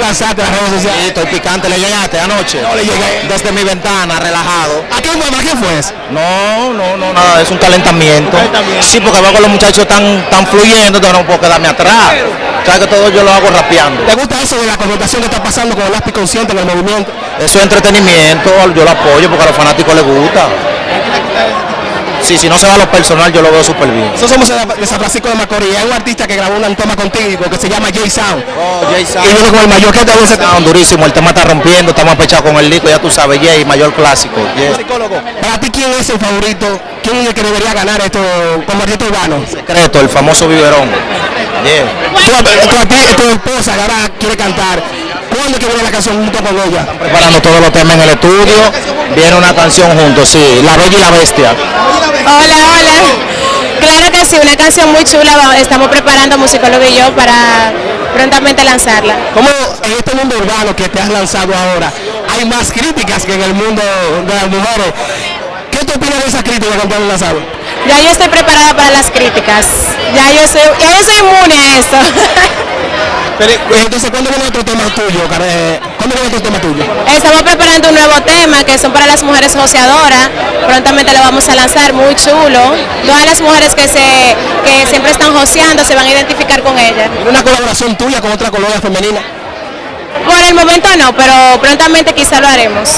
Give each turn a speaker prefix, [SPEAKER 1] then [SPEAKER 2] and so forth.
[SPEAKER 1] lanzaste las redes sociales.
[SPEAKER 2] Sí, estoy picante, ¿le llegaste anoche?
[SPEAKER 1] No le llegué.
[SPEAKER 2] Desde mi ventana, relajado.
[SPEAKER 1] ¿A quién fue? ¿A quién fue eso?
[SPEAKER 2] No, no, no, nada, es un calentamiento.
[SPEAKER 1] calentamiento.
[SPEAKER 2] Sí, porque veo que los muchachos están, están fluyendo, entonces no puedo quedarme atrás. Sabes que todo yo lo hago rapeando.
[SPEAKER 1] ¿Te gusta eso de la confrontación que está pasando con el lápiz consciente en el movimiento?
[SPEAKER 2] Eso es entretenimiento, yo lo apoyo porque a los fanáticos les gusta. Sí, si no se va a lo personal, yo lo veo súper bien.
[SPEAKER 1] Nosotros somos de San Francisco de Macorís. Hay un artista que grabó una toma contigo que se llama Jay Sound.
[SPEAKER 2] Oh, Jay
[SPEAKER 1] Y viene con el mayor que te gusta.
[SPEAKER 2] Sound durísimo, el tema está rompiendo, estamos apechados con el disco, ya tú sabes, Jay, mayor clásico. Yeah.
[SPEAKER 1] Psicólogo. Para ti, ¿quién es el favorito? ¿Quién es el que debería ganar esto como artista urbano?
[SPEAKER 2] Secreto, el famoso biberón. Yeah.
[SPEAKER 1] Tu, tu, arti- tu esposa que ahora quiere cantar. ¿Cuándo es que viene la canción junto con ella?
[SPEAKER 2] Preparando todos los temas en el estudio, viene una canción juntos, sí, La Bella y la Bestia.
[SPEAKER 3] Hola, hola. Claro que sí, una canción muy chula. Estamos preparando musicólogo y yo para prontamente lanzarla.
[SPEAKER 1] ¿Cómo en este mundo urbano que te has lanzado ahora hay más críticas que en el mundo de las mujeres? ¿Qué tú opinas de esas críticas que te han lanzado?
[SPEAKER 3] Ya yo estoy preparada para las críticas. Ya yo soy, ya yo soy inmune a esto.
[SPEAKER 1] Pero, eh, entonces, ¿cuándo viene otro tema tuyo? care- ¿Cuándo viene otro tema tuyo?
[SPEAKER 3] Estamos preparando un nuevo tema que son para las mujeres joseadoras. Prontamente lo vamos a lanzar, muy chulo. Todas las mujeres que se que siempre están joseando se van a identificar con ella.
[SPEAKER 1] ¿Una colaboración tuya con otra colonia femenina?
[SPEAKER 3] Por el momento no, pero prontamente quizá lo haremos.